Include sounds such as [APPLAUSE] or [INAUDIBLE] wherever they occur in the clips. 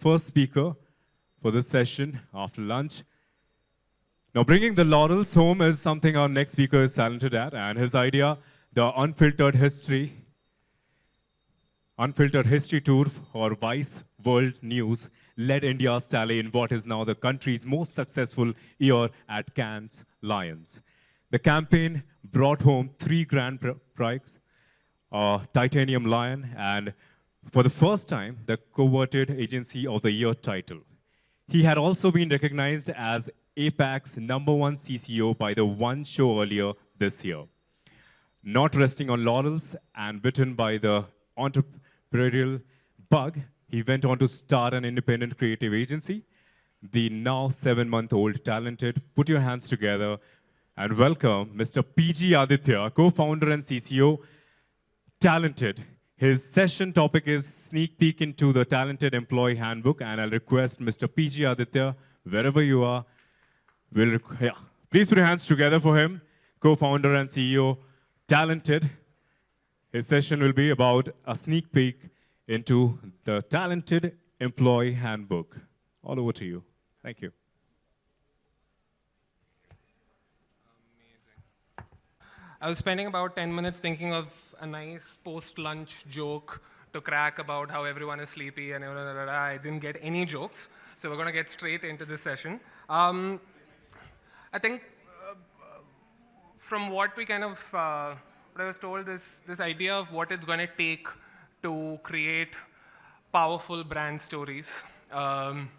First speaker for this session after lunch. Now, bringing the laurels home is something our next speaker is talented at, and his idea, the Unfiltered History, Unfiltered History Tour or Vice World News, led India's tally in what is now the country's most successful year at Cannes Lions. The campaign brought home three grand prizes, a Titanium Lion, and for the first time, the Coveted Agency of the Year title. He had also been recognized as APAC's number one CCO by the One Show earlier this year. Not resting on laurels and bitten by the entrepreneurial bug, he went on to start an independent creative agency. The now seven-month-old talented, put your hands together and welcome Mr. PG Aditya, co-founder and CCO, talented. His session topic is sneak peek into the talented employee handbook, and I'll request Mr. PG Aditya, wherever you are, will yeah, please put your hands together for him, co-founder and CEO, talented. His session will be about a sneak peek into the Talented Employee Handbook. All over to you. Thank you. I was spending about 10 minutes thinking of a nice post-lunch joke to crack about how everyone is sleepy and I didn't get any jokes. So we're going to get straight into this session. Um, I think uh, from what we kind of, uh, what I was told, is this idea of what it's going to take to create powerful brand stories. Um,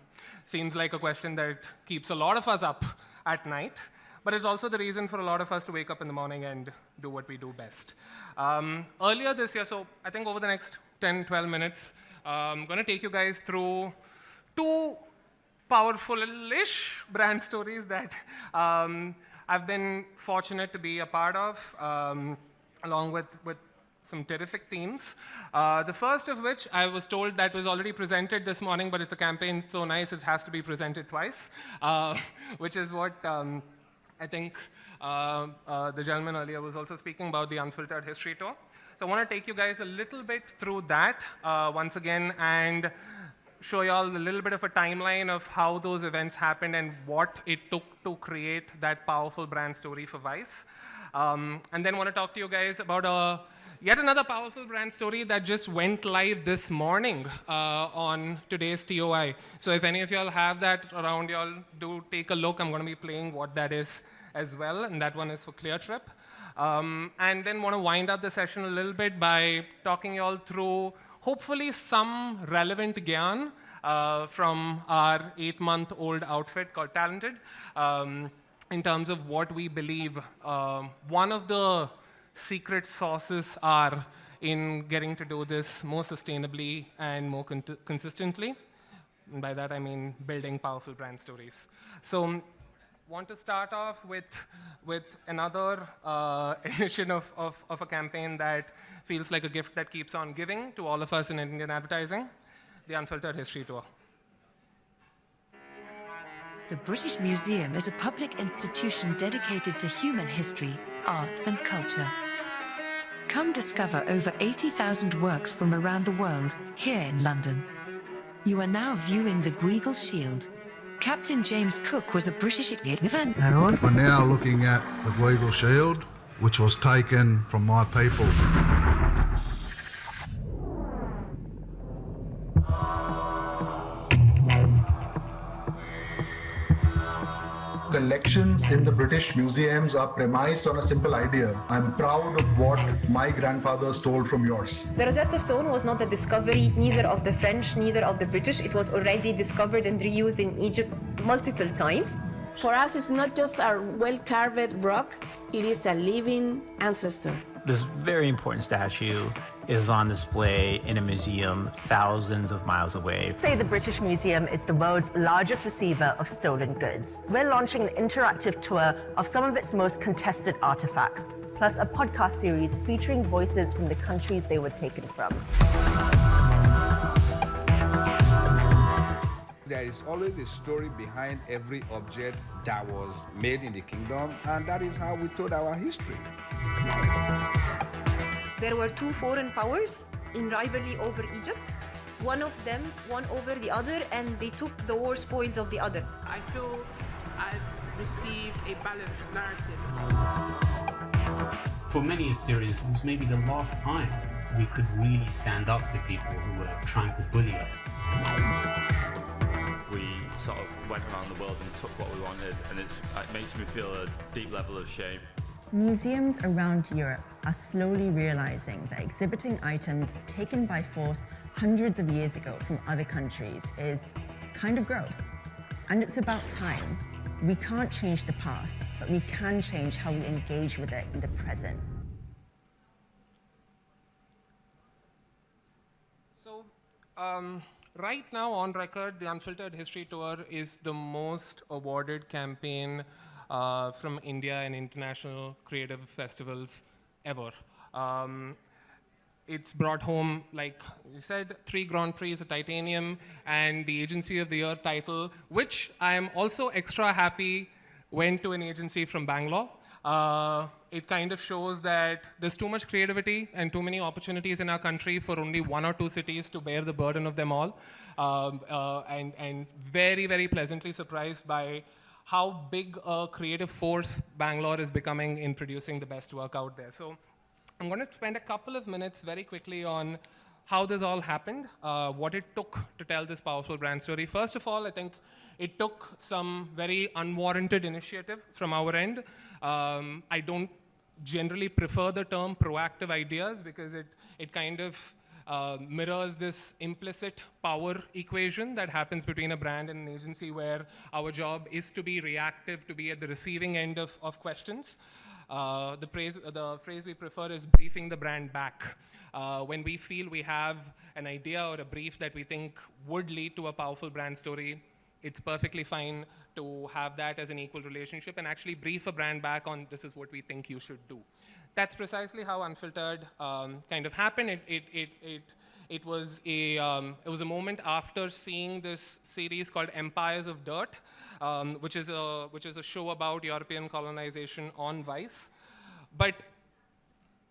seems like a question that keeps a lot of us up at night, but it's also the reason for a lot of us to wake up in the morning and do what we do best. Um, earlier this year, so I think over the next 10, 12 minutes, I'm going to take you guys through two powerful-ish brand stories that um, I've been fortunate to be a part of, um, along with, with some terrific teams. Uh, the first of which I was told that was already presented this morning, but it's a campaign so nice it has to be presented twice, uh, [LAUGHS] which is what um, I think uh, uh, the gentleman earlier was also speaking about the Unfiltered History Tour. So I want to take you guys a little bit through that uh, once again and show you all a little bit of a timeline of how those events happened and what it took to create that powerful brand story for Vice. Um, and then want to talk to you guys about a Yet another powerful brand story that just went live this morning uh, on today's TOI. So if any of y'all have that around y'all, do take a look. I'm going to be playing what that is as well, and that one is for ClearTrip. Um, and then want to wind up the session a little bit by talking y'all through hopefully some relevant gyan uh, from our eight-month-old outfit called Talented um, in terms of what we believe uh, one of the secret sauces are in getting to do this more sustainably and more con consistently. And by that, I mean building powerful brand stories. So want to start off with, with another uh, [LAUGHS] edition of, of, of a campaign that feels like a gift that keeps on giving to all of us in Indian advertising, the Unfiltered History Tour. The British Museum is a public institution dedicated to human history, art and culture. Come discover over 80,000 works from around the world, here in London. You are now viewing the Gweagal Shield. Captain James Cook was a British event. We're now looking at the Gweagal Shield, which was taken from my people. In the British museums are premised on a simple idea. I'm proud of what my grandfather stole from yours. The Rosetta Stone was not a discovery neither of the French, neither of the British. It was already discovered and reused in Egypt multiple times. For us, it's not just a well-carved rock, it is a living ancestor. This very important statue is on display in a museum thousands of miles away. Say the British Museum is the world's largest receiver of stolen goods. We're launching an interactive tour of some of its most contested artifacts, plus a podcast series featuring voices from the countries they were taken from. There is always a story behind every object that was made in the kingdom, and that is how we told our history. There were two foreign powers in rivalry over Egypt. one of them won over the other and they took the war spoils of the other. I feel I've received a balanced narrative. For many Assyrians, it was maybe the last time we could really stand up to people who were trying to bully us. We sort of went around the world and took what we wanted, and it makes me feel a deep level of shame. Museums around Europe are slowly realizing that exhibiting items taken by force hundreds of years ago from other countries is kind of gross. And it's about time. We can't change the past, but we can change how we engage with it in the present. So, um, right now on record, the Unfiltered History Tour is the most awarded campaign uh, from India and international creative festivals ever. Um, it's brought home, like you said, three Grand Prix, a titanium, and the Agency of the Year title, which I am also extra happy went to an agency from Bangalore. Uh, it kind of shows that there's too much creativity and too many opportunities in our country for only one or two cities to bear the burden of them all. Um, uh, and, and very, very pleasantly surprised by how big a creative force Bangalore is becoming in producing the best work out there. So I'm going to spend a couple of minutes very quickly on how this all happened, uh, what it took to tell this powerful brand story. First of all, I think it took some very unwarranted initiative from our end. Um, I don't generally prefer the term proactive ideas because it, it kind of uh, mirrors this implicit power equation that happens between a brand and an agency where our job is to be reactive, to be at the receiving end of, of questions. Uh, the, praise, the phrase we prefer is briefing the brand back. Uh, when we feel we have an idea or a brief that we think would lead to a powerful brand story, it's perfectly fine to have that as an equal relationship and actually brief a brand back on this is what we think you should do. That's precisely how Unfiltered um, kind of happened. It, it, it, it, it, was a, um, it was a moment after seeing this series called Empires of Dirt, um, which, is a, which is a show about European colonization on Vice. But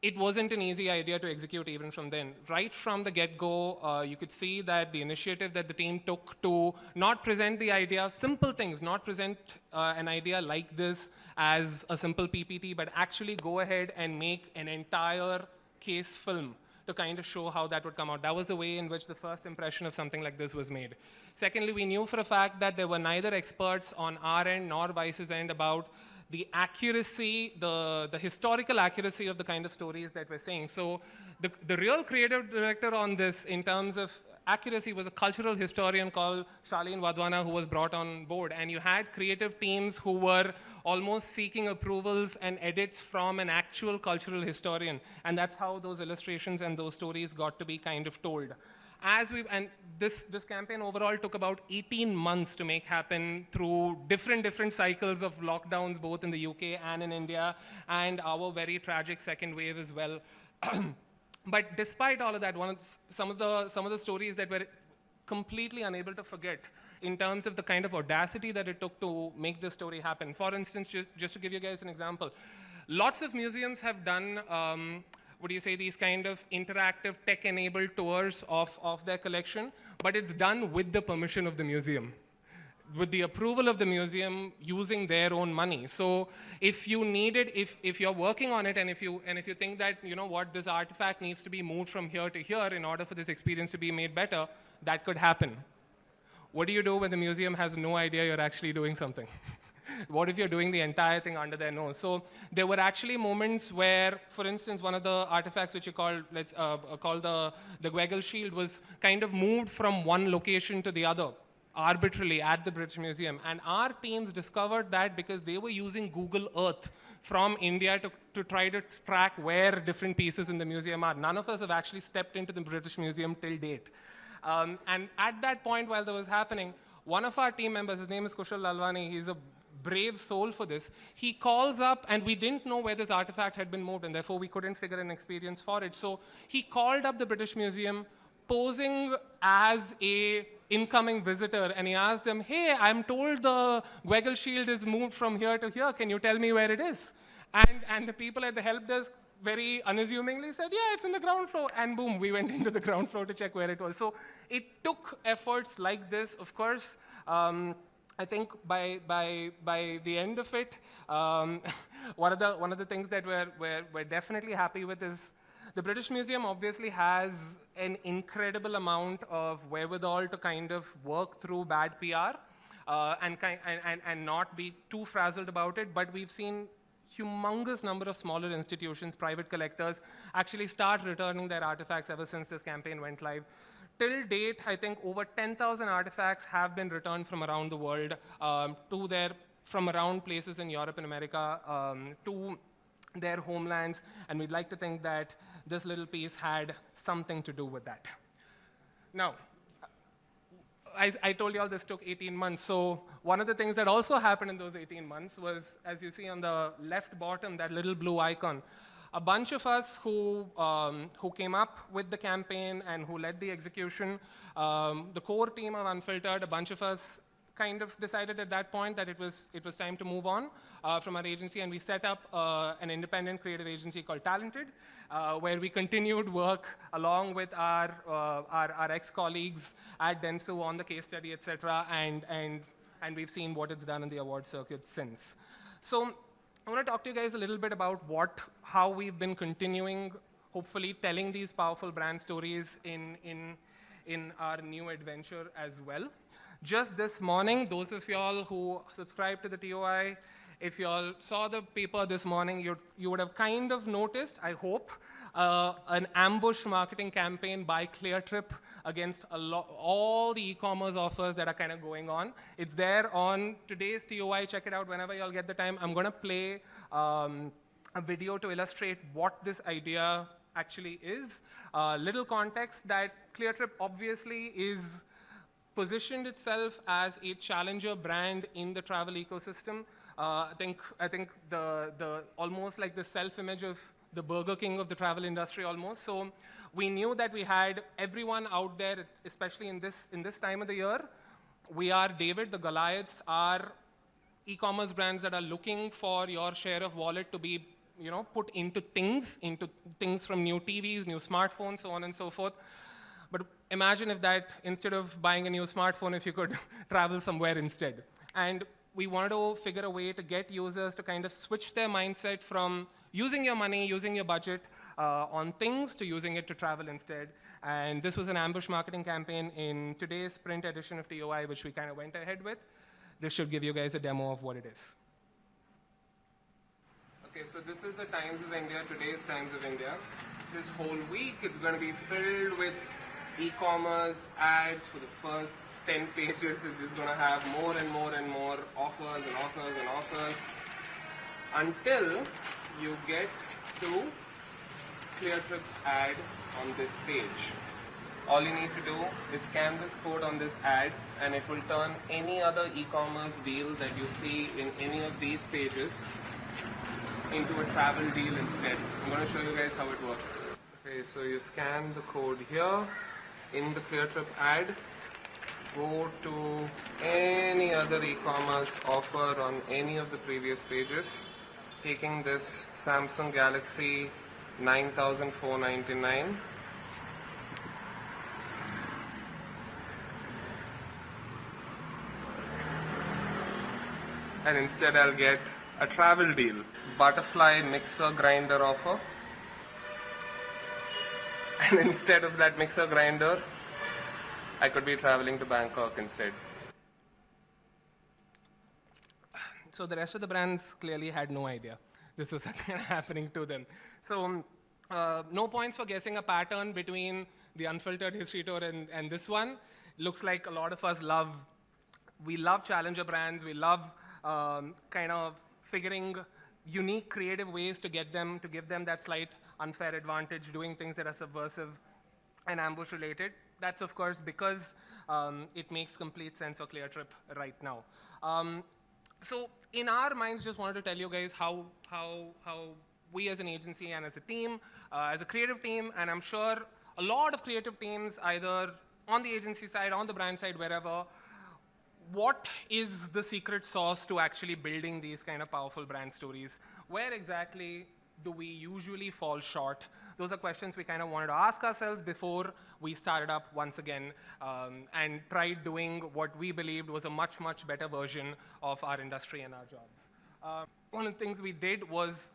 it wasn't an easy idea to execute even from then. Right from the get-go, uh, you could see that the initiative that the team took to not present the idea, simple things, not present uh, an idea like this as a simple PPT, but actually go ahead and make an entire case film to kind of show how that would come out. That was the way in which the first impression of something like this was made. Secondly, we knew for a fact that there were neither experts on our end nor Vice's end about the accuracy, the, the historical accuracy of the kind of stories that we're saying. So the, the real creative director on this in terms of accuracy was a cultural historian called Shaleen Wadhwana who was brought on board. And you had creative teams who were almost seeking approvals and edits from an actual cultural historian. And that's how those illustrations and those stories got to be kind of told as we and this this campaign overall took about 18 months to make happen through different different cycles of lockdowns both in the UK and in India and our very tragic second wave as well. [CLEARS THROAT] But despite all of that one of some of the some of the stories that were completely unable to forget in terms of the kind of audacity that it took to make this story happen. For instance just, just to give you guys an example lots of museums have done um, would you say, these kind of interactive tech-enabled tours of, of their collection, but it's done with the permission of the museum with the approval of the museum using their own money. So if you need it, if, if you're working on it and if, you, and if you think that, you know what, this artifact needs to be moved from here to here in order for this experience to be made better, that could happen. What do you do when the museum has no idea you're actually doing something? [LAUGHS] what if you're doing the entire thing under their nose? So there were actually moments where, for instance, one of the artifacts which you called, let's uh, uh call the, the Gweagal Shield was kind of moved from one location to the other arbitrarily at the British Museum. And our teams discovered that because they were using Google Earth from India to, to try to track where different pieces in the museum are. None of us have actually stepped into the British Museum till date. Um, and at that point, while that was happening, one of our team members, his name is Kushal Lalwani, he's a brave soul for this. He calls up, and we didn't know where this artifact had been moved, and therefore we couldn't figure an experience for it. So he called up the British Museum, posing as a incoming visitor, and he asked them, hey, I'm told the Gweagal Shield is moved from here to here. Can you tell me where it is? And, and the people at the help desk very unassumingly said, yeah, it's in the ground floor. And boom, we went [LAUGHS] into the ground floor to check where it was. So it took efforts like this, of course. Um, I think by, by, by the end of it, um, [LAUGHS] one, of the, one of the things that we're, we're, we're definitely happy with is the British Museum obviously has an incredible amount of wherewithal to kind of work through bad PR uh, and, and, and not be too frazzled about it, but we've seen humongous number of smaller institutions, private collectors, actually start returning their artifacts ever since this campaign went live. Till date, I think over 10,000 artifacts have been returned from around the world um, to their, from around places in Europe and America um, to their homelands, and we'd like to think that this little piece had something to do with that. Now, I, I, told you all this took 18 months. So one of the things that also happened in those 18 months was, as you see on the left bottom, that little blue icon, a bunch of us who, um, who came up with the campaign and who led the execution, um, the core team of Unfiltered, a bunch of us kind of decided at that point that it was, it was time to move on uh, from our agency, and we set up uh, an independent creative agency called Talented, uh, where we continued work along with our, uh, our, our ex-colleagues at Dentsu on the case study, et cetera, and, and, and we've seen what it's done in the award circuit since. So I want to talk to you guys a little bit about what, how we've been continuing, hopefully telling these powerful brand stories in, in, in our new adventure as well. Just this morning, those of y'all who subscribe to the TOI if you all saw the paper this morning, you, you would have kind of noticed, I hope, uh, an ambush marketing campaign by ClearTrip against all the e-commerce offers that are kind of going on. It's there on today's TOI. Check it out whenever y'all get the time. I'm going to play um, a video to illustrate what this idea actually is. Uh, little context that ClearTrip obviously is positioned itself as a challenger brand in the travel ecosystem. Uh, I think, I think the, the, almost like the self-image of the Burger King of the travel industry almost. So we knew that we had everyone out there, especially in this, in this time of the year. We are David, the Goliaths are e-commerce brands that are looking for your share of wallet to be you know, put into things, into things from new TVs, new smartphones, so on and so forth. But imagine if that, instead of buying a new smartphone, if you could [LAUGHS] travel somewhere instead. And we wanted to figure a way to get users to kind of switch their mindset from using your money, using your budget uh, on things to using it to travel instead. And this was an ambush marketing campaign in today's print edition of TOI, which we kind of went ahead with. This should give you guys a demo of what it is. Okay, so this is the Times of India, today's Times of India. This whole week, it's going to be filled with e-commerce ads for the first 10 pages is just going to have more and more and more offers and offers and offers until you get to ClearTrip's ad on this page. All you need to do is scan this code on this ad and it will turn any other e-commerce deal that you see in any of these pages into a travel deal instead. I'm going to show you guys how it works. Okay, so you scan the code here in the ClearTrip ad go to any other e-commerce offer on any of the previous pages. Taking this Samsung Galaxy 9499 and instead I'll get a travel deal butterfly mixer grinder offer. [LAUGHS] And instead of that mixer grinder I could be traveling to Bangkok instead. So the rest of the brands clearly had no idea this was [LAUGHS] happening to them. So um, uh, no points for guessing a pattern between the unfiltered history tour and, and this one. Looks like a lot of us love, we love challenger brands. We love um, kind of figuring unique, creative ways to get them, to give them that slight unfair advantage, doing things that are subversive and ambush related that's of course because um, it makes complete sense for ClearTrip right now. Um, so in our minds, just wanted to tell you guys how, how, how we as an agency and as a team, uh, as a creative team, and I'm sure a lot of creative teams, either on the agency side, on the brand side, wherever, what is the secret sauce to actually building these kind of powerful brand stories? Where exactly do we usually fall short? Those are questions we kind of wanted to ask ourselves before we started up once again um, and tried doing what we believed was a much, much better version of our industry and our jobs. Uh, one of the things we did was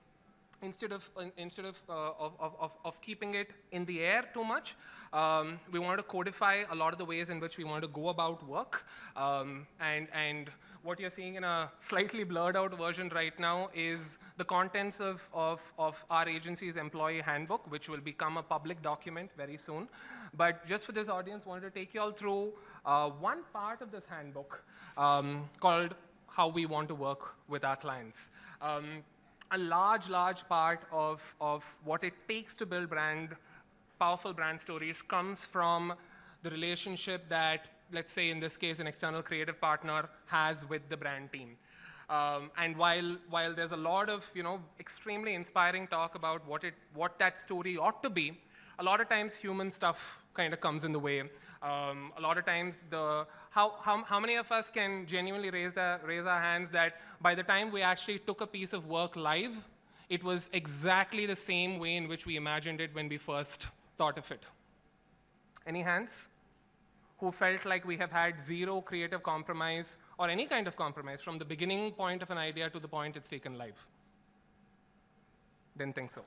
instead of, instead of, uh, of, of, of, keeping it in the air too much, um, we wanted to codify a lot of the ways in which we wanted to go about work. Um, and, and what you're seeing in a slightly blurred out version right now is the contents of, of, of our agency's employee handbook, which will become a public document very soon. But just for this audience, wanted to take you all through uh, one part of this handbook um, called how we want to work with our clients. Um, a large, large part of, of what it takes to build brand, powerful brand stories comes from the relationship that, let's say in this case, an external creative partner has with the brand team. Um, and while, while there's a lot of, you know, extremely inspiring talk about what, it, what that story ought to be, a lot of times human stuff kind of comes in the way. Um, a lot of times, the, how, how, how many of us can genuinely raise, the, raise our hands that by the time we actually took a piece of work live, it was exactly the same way in which we imagined it when we first thought of it? Any hands? Who felt like we have had zero creative compromise or any kind of compromise from the beginning point of an idea to the point it's taken live? Didn't think so.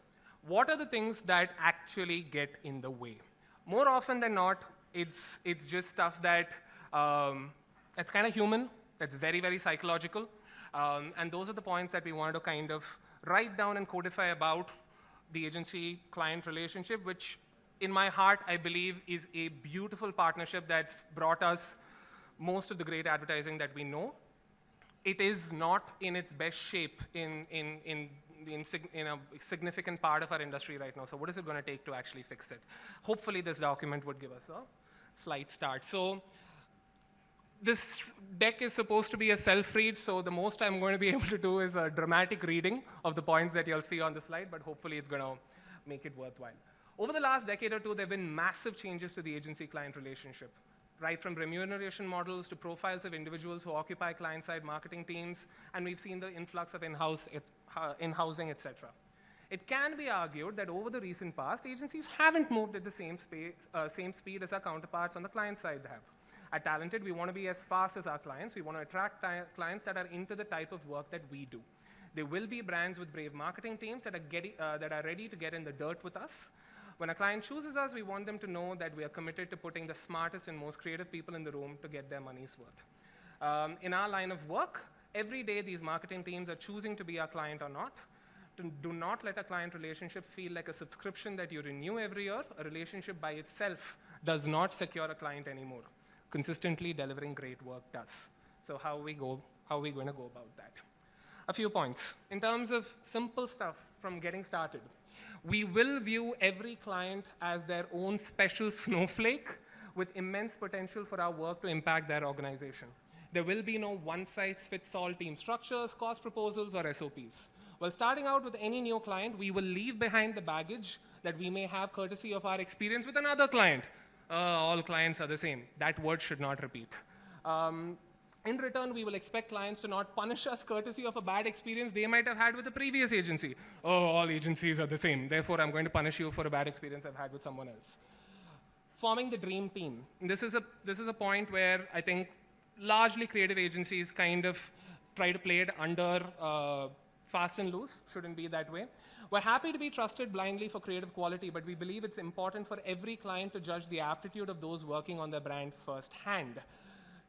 What are the things that actually get in the way? More often than not, it's, it's just stuff that um, that's kind of human, that's very, very psychological. Um, and those are the points that we wanted to kind of write down and codify about the agency-client relationship, which in my heart, I believe is a beautiful partnership that's brought us most of the great advertising that we know. It is not in its best shape in, in, in, in, in a significant part of our industry right now. So what is it going to take to actually fix it? Hopefully this document would give us a slight start. So this deck is supposed to be a self-read, so the most I'm going to be [LAUGHS] able to do is a dramatic reading of the points that you'll see on the slide, but hopefully it's going to make it worthwhile. Over the last decade or two, there have been massive changes to the agency-client relationship, right from remuneration models to profiles of individuals who occupy client-side marketing teams, and we've seen the influx of in-house, uh, in-housing, et cetera. It can be argued that over the recent past, agencies haven't moved at the same, uh, same speed as our counterparts on the client side have. At Talented, we want to be as fast as our clients. We want to attract clients that are into the type of work that we do. There will be brands with brave marketing teams that are, getting, uh, that are ready to get in the dirt with us. When a client chooses us, we want them to know that we are committed to putting the smartest and most creative people in the room to get their money's worth. Um, in our line of work, every day these marketing teams are choosing to be our client or not. do not let a client relationship feel like a subscription that you renew every year. A relationship by itself does not secure a client anymore consistently delivering great work does. So how we go, how are we going to go about that? A few points. In terms of simple stuff from getting started, we will view every client as their own special [LAUGHS] snowflake with immense potential for our work to impact their organization. There will be no one-size-fits-all team structures, cost proposals, or SOPs. While starting out with any new client, we will leave behind the baggage that we may have courtesy of our experience with another client uh, all clients are the same. That word should not repeat. Um, in return, we will expect clients to not punish us courtesy of a bad experience they might have had with the previous agency. Oh, all agencies are the same. Therefore, I'm going to punish you for a bad experience I've had with someone else. Forming the dream team. This is a, this is a point where I think largely creative agencies kind of try to play it under uh, fast and loose. Shouldn't be that way. We're happy to be trusted blindly for creative quality, but we believe it's important for every client to judge the aptitude of those working on their brand firsthand.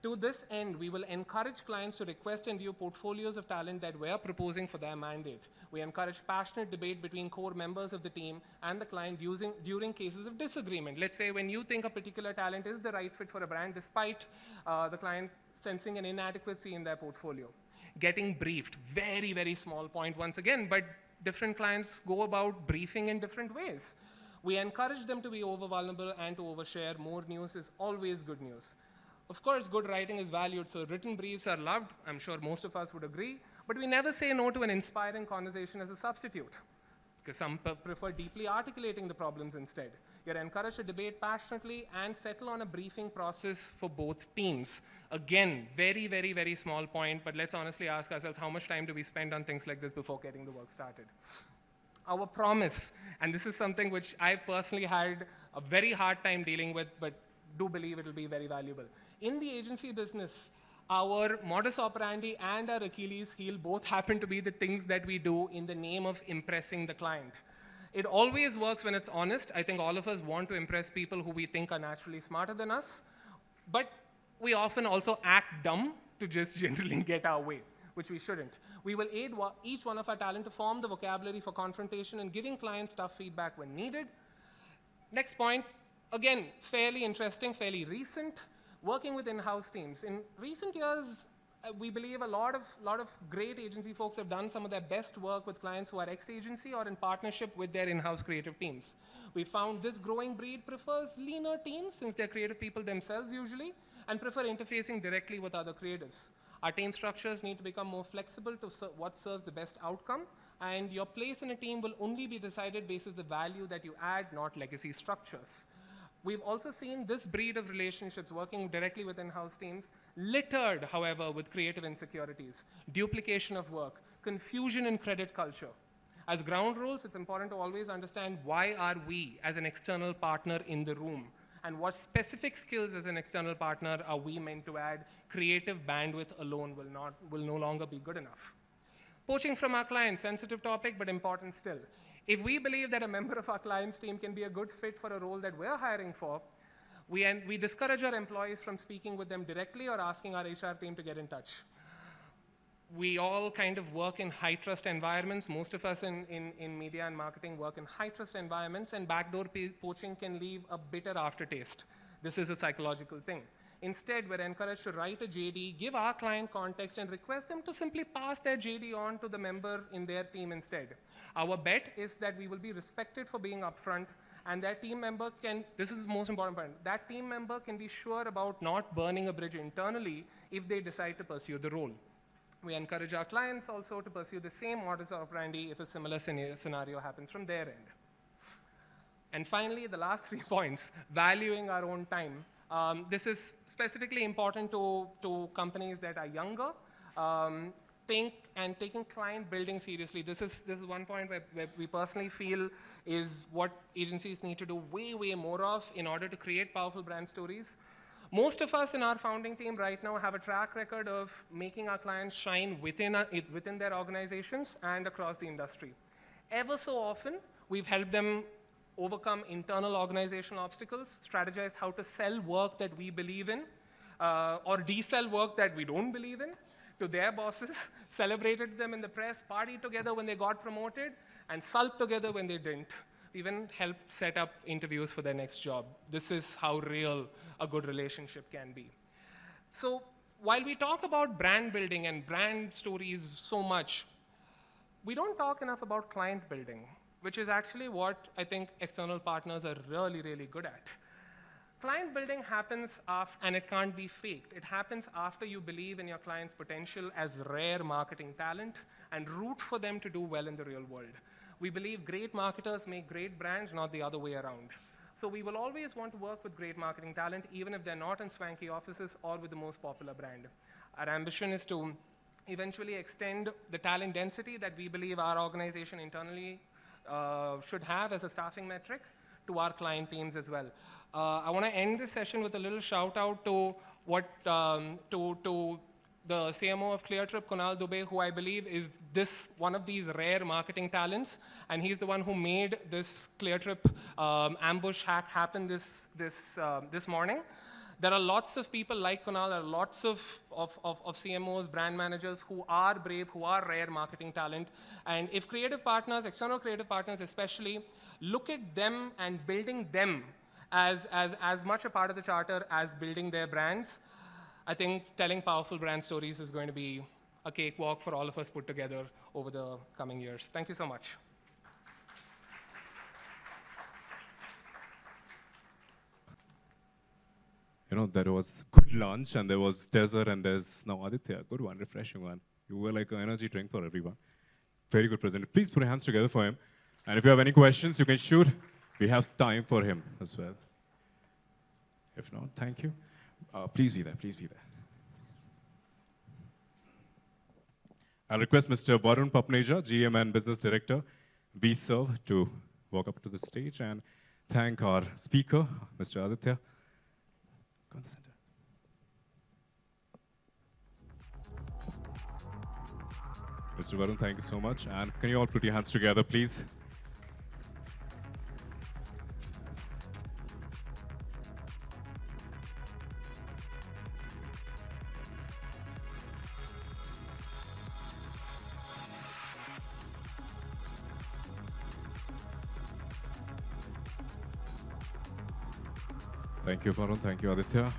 To this end, we will encourage clients to request and view portfolios of talent that we're proposing for their mandate. We encourage passionate debate between core members of the team and the client using, during cases of disagreement. Let's say when you think a particular talent is the right fit for a brand, despite uh, the client sensing an inadequacy in their portfolio. Getting briefed, very, very small point once again, but different clients go about briefing in different ways. We encourage them to be over vulnerable and to overshare. More news is always good news. Of course, good writing is valued, so written briefs are loved. I'm sure most of us would agree. But we never say no to an inspiring conversation as a substitute, because some prefer deeply articulating the problems instead. You're encouraged to debate passionately and settle on a briefing process for both teams. Again, very, very, very small point, but let's honestly ask ourselves how much time do we spend on things like this before getting the work started? our promise, and this is something which I've personally had a very hard time dealing with, but do believe it will be very valuable. In the agency business, our modus operandi and our Achilles heel both happen to be the things that we do in the name of impressing the client. It always works when it's honest. I think all of us want to impress people who we think are naturally smarter than us, but we often also act dumb to just [LAUGHS] generally get our way, which we shouldn't. We will aid each one of our talent to form the vocabulary for confrontation and giving clients tough feedback when needed. Next point, again, fairly interesting, fairly recent, working with in-house teams. In recent years, uh, we believe a lot of, lot of great agency folks have done some of their best work with clients who are ex-agency or in partnership with their in-house creative teams. We found this growing breed prefers leaner teams since they're creative people themselves usually and prefer interfacing directly with other creatives. Our team structures need to become more flexible to ser what serves the best outcome, and your place in a team will only be decided based on the value that you add, not legacy structures. We've also seen this breed of relationships working directly with in-house teams, littered, however, with creative insecurities, duplication of work, confusion in credit culture. As ground rules, it's important to always understand why are we, as an external partner in the room, and what specific skills as an external partner are we meant to add. Creative bandwidth alone will, not, will no longer be good enough. Poaching from our clients, sensitive topic, but important still. If we believe that a member of our client's team can be a good fit for a role that we're hiring for, we, we discourage our employees from speaking with them directly or asking our HR team to get in touch. We all kind of work in high trust environments. Most of us in, in, in media and marketing work in high trust environments, and backdoor poaching can leave a bitter aftertaste. This is a psychological thing. Instead, we're encouraged to write a JD, give our client context, and request them to simply pass their JD on to the member in their team instead. Our bet is that we will be respected for being upfront, and that team member can, this is the most important point, that team member can be sure about not burning a bridge internally if they decide to pursue the role. We encourage our clients also to pursue the same modus operandi if a similar scenario happens from their end. And finally, the last [LAUGHS] three points, valuing our own time. Um, this is specifically important to, to companies that are younger. Um, think and taking client building seriously. This is, this is one point where, where, we personally feel is what agencies need to do way, way more of in order to create powerful brand stories. Most of us in our founding team right now have a track record of making our clients shine within, within their organizations and across the industry. Ever so often, we've helped them overcome internal organizational obstacles, strategize how to sell work that we believe in, uh, or desell work that we don't believe in to their bosses, [LAUGHS] celebrated them in the press, partied together when they got promoted, and sulked together when they didn't. Even helped set up interviews for their next job. This is how real a good relationship can be. So while we talk about brand building and brand stories so much, we don't talk enough about client building which is actually what I think external partners are really, really good at. Client building happens after, and it can't be faked. It happens after you believe in your client's potential as rare marketing talent and root for them to do well in the real world. We believe great marketers make great brands, not the other way around. So we will always want to work with great marketing talent, even if they're not in swanky offices or with the most popular brand. Our ambition is to eventually extend the talent density that we believe our organization internally uh, should have as a staffing metric to our client teams as well. Uh, I want to end this session with a little shout out to what um, to to the CMO of ClearTrip, Kunal Dubey, who I believe is this one of these rare marketing talents, and he's the one who made this ClearTrip um, ambush hack happen this this uh, this morning. There are lots of people like Kunal, there are lots of, of, of, of, CMOs, brand managers who are brave, who are rare marketing talent. And if creative partners, external creative partners especially, look at them and building them as, as, as much a part of the charter as building their brands, I think telling powerful brand stories is going to be a cakewalk for all of us put together over the coming years. Thank you so much. You know, there was good lunch and there was dessert and there's now Aditya, good one, refreshing one. You were like an energy drink for everyone. Very good presenter. Please put your hands together for him. And if you have any questions, you can shoot. We have time for him as well. If not, thank you. Uh, please be there, please be there. I'll request Mr. Varun Papneja, GM and Business Director, be served to walk up to the stage and thank our speaker, Mr. Aditya. Center. Mr. Varun, thank you so much. And can you all put your hands together, please? Thank you, Varun. Thank you, Aditya.